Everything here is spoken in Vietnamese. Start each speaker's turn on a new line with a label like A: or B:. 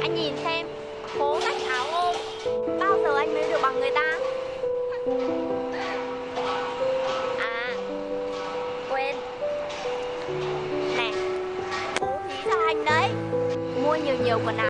A: anh nhìn xem, cố cách áo ôm. Bao giờ anh mới được bằng người ta? À Quên. Nè, cố phí cho anh đấy. Mua nhiều nhiều quần áo.